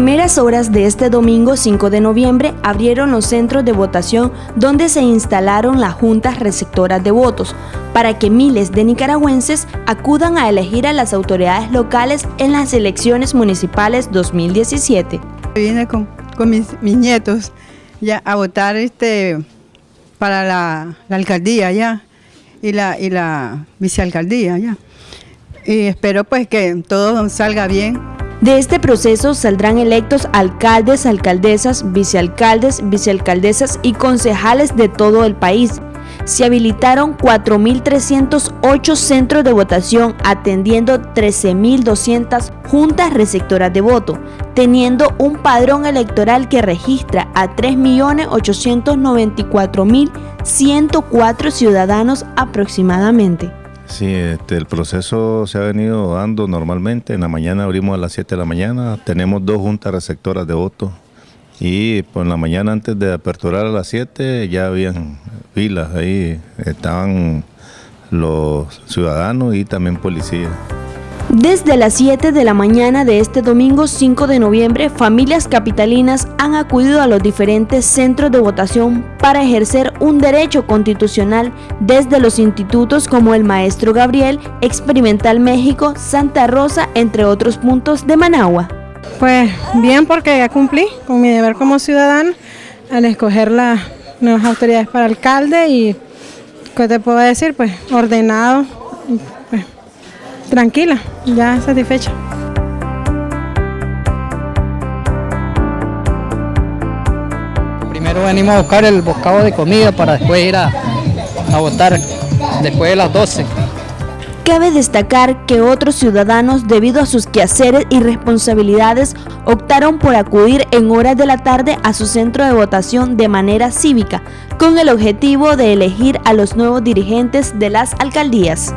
primeras horas de este domingo 5 de noviembre abrieron los centros de votación donde se instalaron las juntas receptoras de votos para que miles de nicaragüenses acudan a elegir a las autoridades locales en las elecciones municipales 2017. Vine con, mis, nietos ya a votar este para la, alcaldía ya y la, y la vicealcaldía ya. Y espero pues que todo salga bien. De este proceso saldrán electos alcaldes, alcaldesas, vicealcaldes, vicealcaldesas y concejales de todo el país. Se habilitaron 4.308 centros de votación atendiendo 13.200 juntas receptoras de voto, teniendo un padrón electoral que registra a 3.894.104 ciudadanos aproximadamente. Sí, este, el proceso se ha venido dando normalmente. En la mañana abrimos a las 7 de la mañana. Tenemos dos juntas receptoras de votos. Y por la mañana antes de aperturar a las 7 ya habían filas ahí. Estaban los ciudadanos y también policías. Desde las 7 de la mañana de este domingo 5 de noviembre, familias capitalinas han acudido a los diferentes centros de votación para ejercer un derecho constitucional desde los institutos como el Maestro Gabriel, Experimental México, Santa Rosa, entre otros puntos de Managua. Pues bien, porque ya cumplí con mi deber como ciudadano al escoger las nuevas autoridades para alcalde y, ¿qué te puedo decir? Pues ordenado, tranquila, ya satisfecha. Primero venimos a buscar el bocado de comida para después ir a, a votar después de las 12. Cabe destacar que otros ciudadanos, debido a sus quehaceres y responsabilidades, optaron por acudir en horas de la tarde a su centro de votación de manera cívica, con el objetivo de elegir a los nuevos dirigentes de las alcaldías.